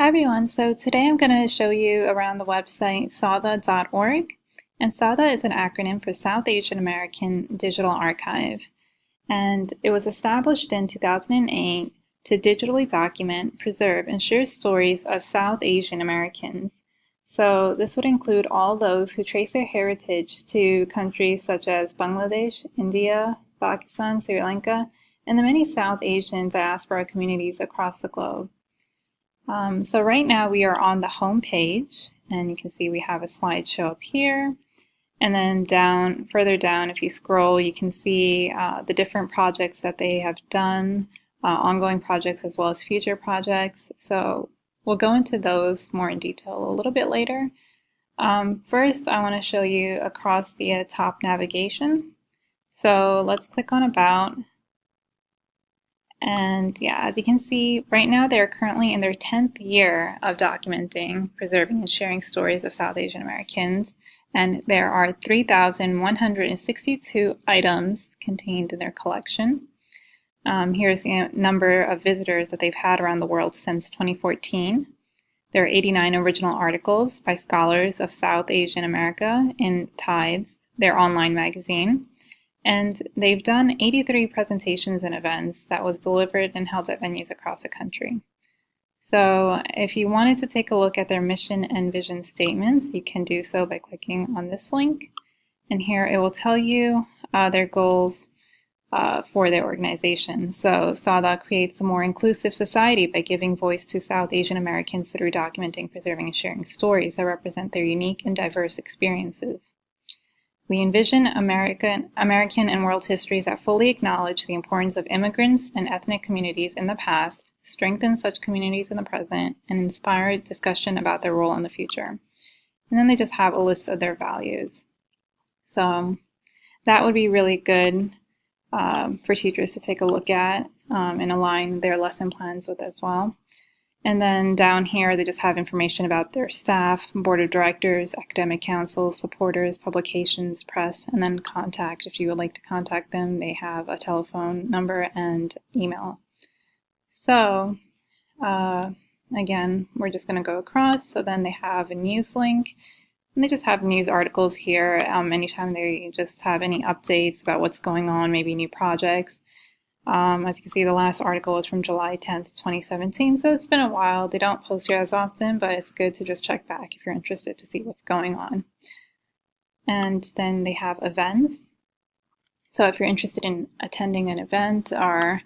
Hi everyone, so today I'm going to show you around the website SAADA.org and SAADA is an acronym for South Asian American Digital Archive and it was established in 2008 to digitally document, preserve, and share stories of South Asian Americans. So this would include all those who trace their heritage to countries such as Bangladesh, India, Pakistan, Sri Lanka, and the many South Asian diaspora communities across the globe. Um, so right now we are on the home page and you can see we have a slideshow up here. And then down, further down, if you scroll, you can see uh, the different projects that they have done, uh, ongoing projects as well as future projects. So we'll go into those more in detail a little bit later. Um, first, I want to show you across the uh, top navigation. So let's click on About and yeah, as you can see, right now they're currently in their 10th year of documenting, preserving, and sharing stories of South Asian Americans. And there are 3,162 items contained in their collection. Um, here's the number of visitors that they've had around the world since 2014. There are 89 original articles by scholars of South Asian America in Tides, their online magazine. And they've done 83 presentations and events that was delivered and held at venues across the country. So if you wanted to take a look at their mission and vision statements, you can do so by clicking on this link. And here it will tell you uh, their goals uh, for their organization. So SAADA creates a more inclusive society by giving voice to South Asian Americans through documenting, preserving, and sharing stories that represent their unique and diverse experiences. We envision American, American and world histories that fully acknowledge the importance of immigrants and ethnic communities in the past, strengthen such communities in the present, and inspire discussion about their role in the future. And then they just have a list of their values. So that would be really good um, for teachers to take a look at um, and align their lesson plans with as well. And then down here, they just have information about their staff, board of directors, academic council, supporters, publications, press, and then contact. If you would like to contact them, they have a telephone number and email. So, uh, again, we're just going to go across. So then they have a news link. And they just have news articles here um, anytime they just have any updates about what's going on, maybe new projects. Um, as you can see, the last article was from July 10th, 2017, so it's been a while. They don't post here as often, but it's good to just check back if you're interested to see what's going on. And then they have events. So if you're interested in attending an event or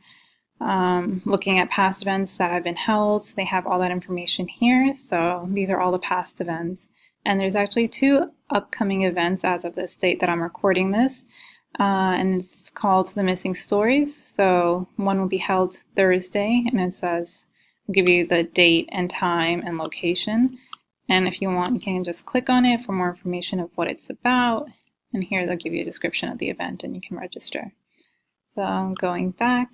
um, looking at past events that have been held, they have all that information here. So these are all the past events. And there's actually two upcoming events as of this date that I'm recording this uh, and it's called The Missing Stories. So one will be held Thursday, and it says, I'll give you the date and time and location. And if you want, you can just click on it for more information of what it's about. And here they'll give you a description of the event and you can register. So going back.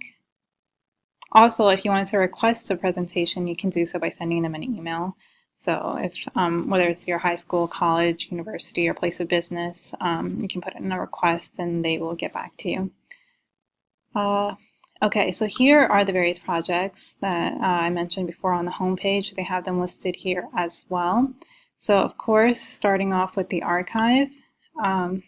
Also, if you wanted to request a presentation, you can do so by sending them an email. So if um, whether it's your high school, college, university, or place of business, um, you can put in a request and they will get back to you. Uh, okay, so here are the various projects that uh, I mentioned before on the homepage. They have them listed here as well. So of course, starting off with the archive, um,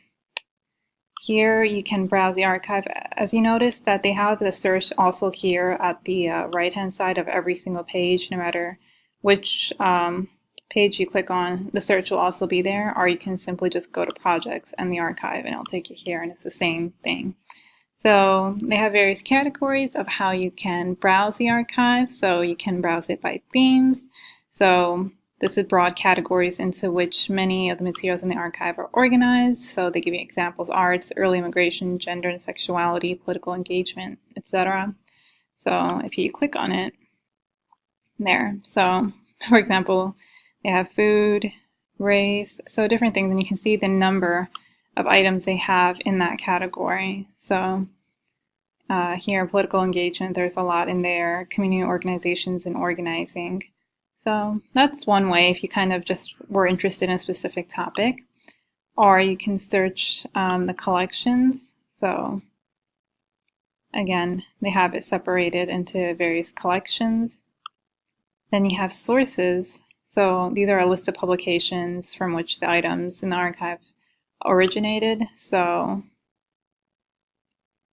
here you can browse the archive. As you notice that they have the search also here at the uh, right hand side of every single page, no matter which um, page you click on, the search will also be there, or you can simply just go to projects and the archive and it'll take you here and it's the same thing. So they have various categories of how you can browse the archive. So you can browse it by themes. So this is broad categories into which many of the materials in the archive are organized. So they give you examples, arts, early immigration, gender and sexuality, political engagement, etc. So if you click on it, there. So, for example, they have food, race, so different things, and you can see the number of items they have in that category. So uh, here, political engagement, there's a lot in there, community organizations and organizing. So that's one way if you kind of just were interested in a specific topic. Or you can search um, the collections. So again, they have it separated into various collections. Then you have sources. So these are a list of publications from which the items in the archive originated. So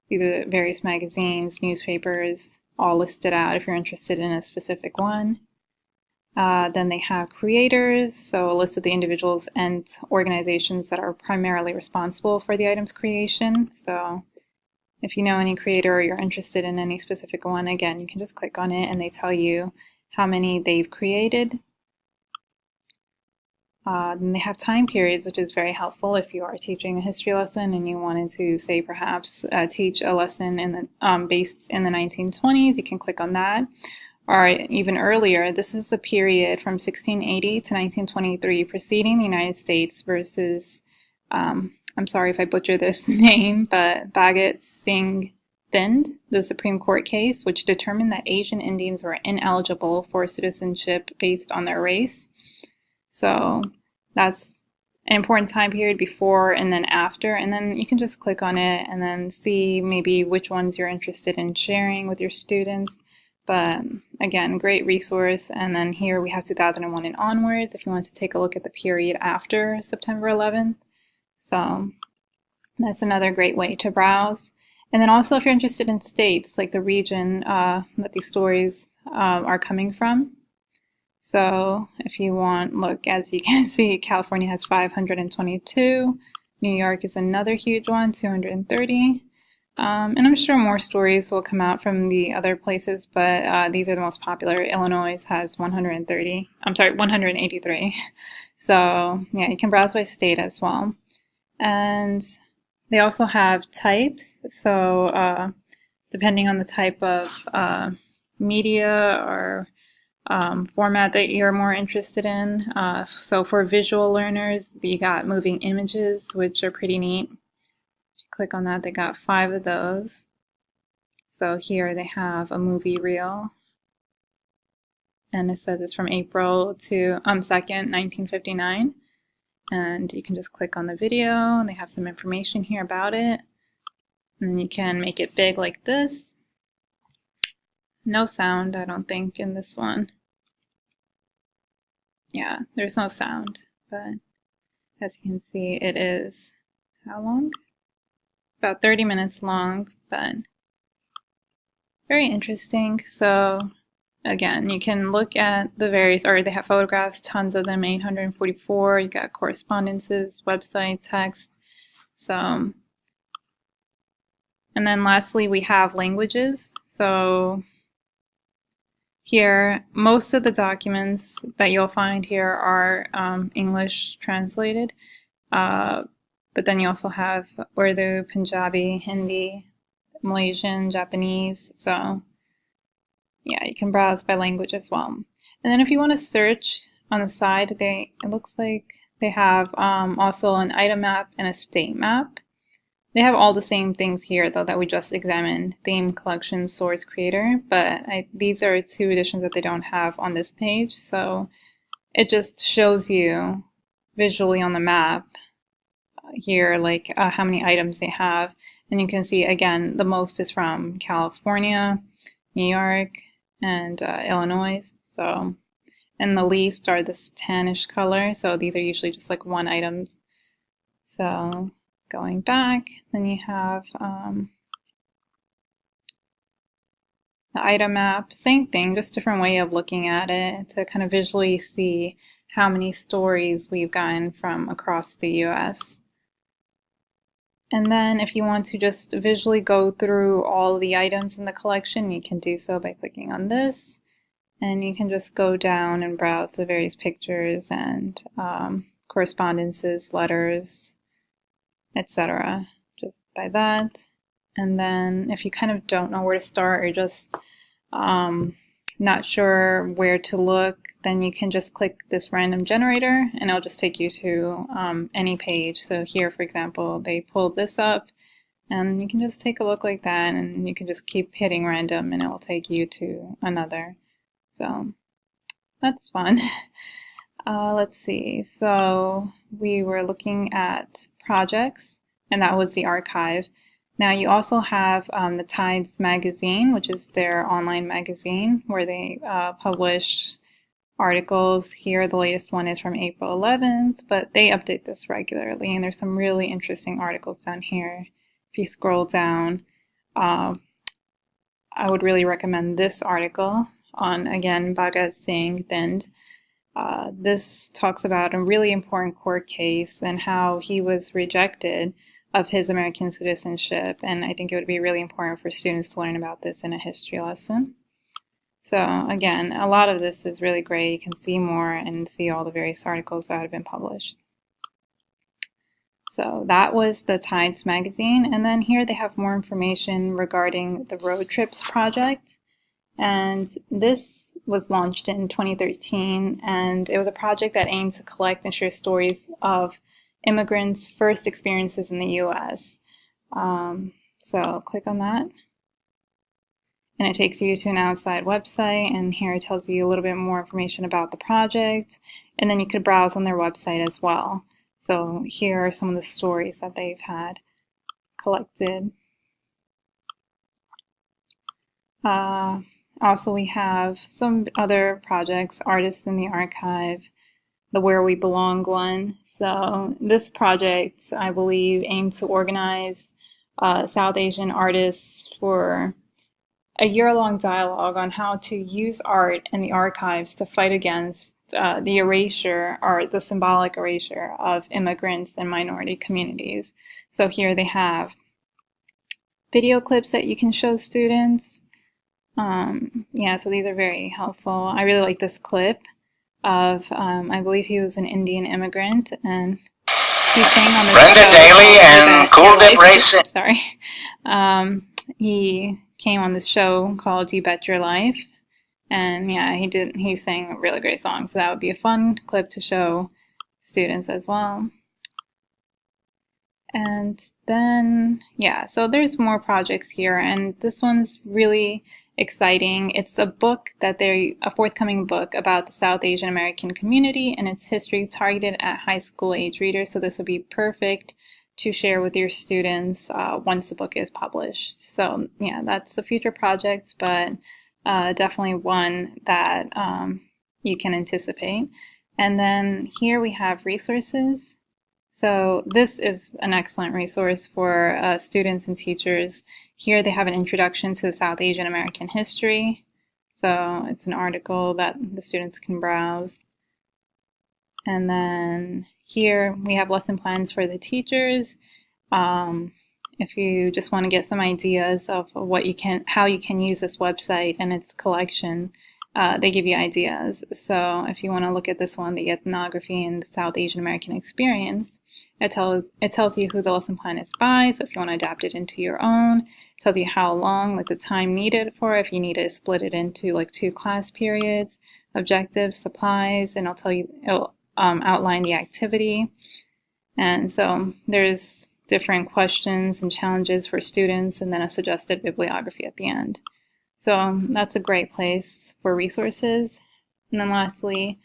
these are various magazines, newspapers, all listed out if you're interested in a specific one. Uh, then they have creators, so a list of the individuals and organizations that are primarily responsible for the item's creation. So if you know any creator or you're interested in any specific one, again, you can just click on it and they tell you how many they've created. Uh, then they have time periods, which is very helpful if you are teaching a history lesson and you wanted to, say, perhaps uh, teach a lesson in the, um, based in the 1920s. You can click on that or even earlier, this is the period from 1680 to 1923 preceding the United States versus, um, I'm sorry if I butcher this name, but Bhagat Singh Thind, the Supreme Court case, which determined that Asian Indians were ineligible for citizenship based on their race. So that's an important time period before and then after, and then you can just click on it and then see maybe which ones you're interested in sharing with your students. But again, great resource. And then here we have 2001 and onwards if you want to take a look at the period after September 11th. So that's another great way to browse. And then also if you're interested in states, like the region uh, that these stories uh, are coming from. So if you want, look, as you can see, California has 522. New York is another huge one, 230. Um, and I'm sure more stories will come out from the other places, but uh, these are the most popular. Illinois has 130, I'm sorry, 183. So yeah, you can browse by state as well. And they also have types. So uh, depending on the type of uh, media or um, format that you're more interested in. Uh, so for visual learners, you got moving images, which are pretty neat If you click on that, they got five of those. So here they have a movie reel. And it says it's from April to um 2nd, 1959. And you can just click on the video and they have some information here about it. And you can make it big like this. No sound, I don't think, in this one. Yeah, there's no sound, but as you can see, it is how long? about 30 minutes long, but very interesting. So again, you can look at the various, or they have photographs, tons of them, 844. You got correspondences, website, text. So, and then lastly, we have languages. So here, most of the documents that you'll find here are um, English translated. Uh, but then you also have Urdu, Punjabi, Hindi, Malaysian, Japanese. So yeah, you can browse by language as well. And then if you want to search on the side, they it looks like they have um, also an item map and a state map. They have all the same things here though that we just examined, theme, collection, source, creator, but I, these are two editions that they don't have on this page. So it just shows you visually on the map here, like uh, how many items they have. And you can see, again, the most is from California, New York, and uh, Illinois. So, and the least are this tannish color. So these are usually just like one items. So going back, then you have um, the item map, same thing, just different way of looking at it to kind of visually see how many stories we've gotten from across the US. And then if you want to just visually go through all the items in the collection, you can do so by clicking on this. And you can just go down and browse the various pictures and um, correspondences, letters, etc. Just by that. And then if you kind of don't know where to start or just um, not sure where to look, then you can just click this random generator and it'll just take you to um, any page. So here, for example, they pulled this up and you can just take a look like that and you can just keep hitting random and it will take you to another. So that's fun. Uh, let's see. So we were looking at projects and that was the archive. Now you also have um, the Tides magazine, which is their online magazine where they uh, publish articles. Here, the latest one is from April 11th, but they update this regularly, and there's some really interesting articles down here. If you scroll down, uh, I would really recommend this article on, again, Bhagat Singh Thind. Uh, this talks about a really important court case and how he was rejected of his American citizenship. And I think it would be really important for students to learn about this in a history lesson. So again, a lot of this is really great. You can see more and see all the various articles that have been published. So that was the Tides magazine. And then here they have more information regarding the Road Trips project. And this was launched in 2013, and it was a project that aimed to collect and share stories of immigrants' first experiences in the U.S. Um, so click on that. And it takes you to an outside website, and here it tells you a little bit more information about the project. And then you could browse on their website as well. So here are some of the stories that they've had collected. Uh, also, we have some other projects, Artists in the Archive, the Where We Belong one. So this project, I believe, aims to organize uh, South Asian artists for a year-long dialogue on how to use art and the archives to fight against uh, the erasure or the symbolic erasure of immigrants and minority communities. So here they have video clips that you can show students, um, yeah, so these are very helpful. I really like this clip of, um, I believe he was an Indian immigrant, and he sang on the show. Brenda show. Daly and Cool Dip Racing. Sorry. Um, he came on this show called You Bet Your Life, and yeah, he did. He sang a really great song, so that would be a fun clip to show students as well. And then, yeah, so there's more projects here, and this one's really exciting. It's a book that they're a forthcoming book about the South Asian American community and its history targeted at high school age readers. So this would be perfect to share with your students uh, once the book is published. So yeah, that's a future project, but uh, definitely one that um, you can anticipate. And then here we have resources. So this is an excellent resource for uh, students and teachers. Here they have an introduction to South Asian American history. So it's an article that the students can browse. And then here we have lesson plans for the teachers. Um, if you just want to get some ideas of what you can, how you can use this website and its collection, uh, they give you ideas. So if you want to look at this one, the ethnography and the South Asian American experience, it tells it tells you who the lesson plan is by. So if you want to adapt it into your own, it tells you how long, like the time needed for, if you need to split it into like two class periods, objectives, supplies, and I'll tell you, it'll um, outline the activity. And so there's different questions and challenges for students, and then a suggested bibliography at the end. So that's a great place for resources. And then lastly,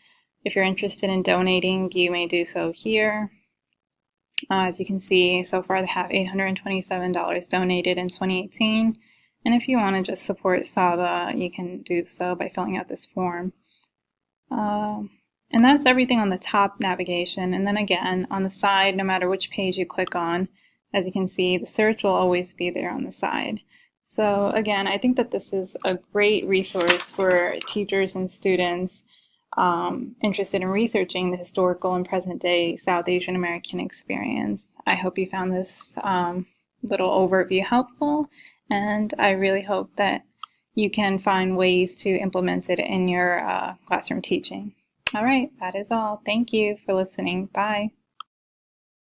if you're interested in donating, you may do so here. Uh, as you can see, so far they have $827 donated in 2018. And if you want to just support SAADA, you can do so by filling out this form. Uh, and that's everything on the top navigation. And then again, on the side, no matter which page you click on, as you can see, the search will always be there on the side. So again, I think that this is a great resource for teachers and students um, interested in researching the historical and present day South Asian American experience. I hope you found this um, little overview helpful, and I really hope that you can find ways to implement it in your uh, classroom teaching. All right, that is all. Thank you for listening. Bye.